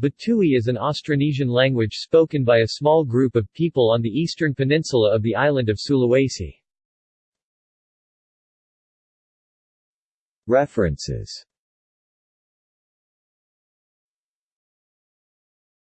Batui is an Austronesian language spoken by a small group of people on the eastern peninsula of the island of Sulawesi. References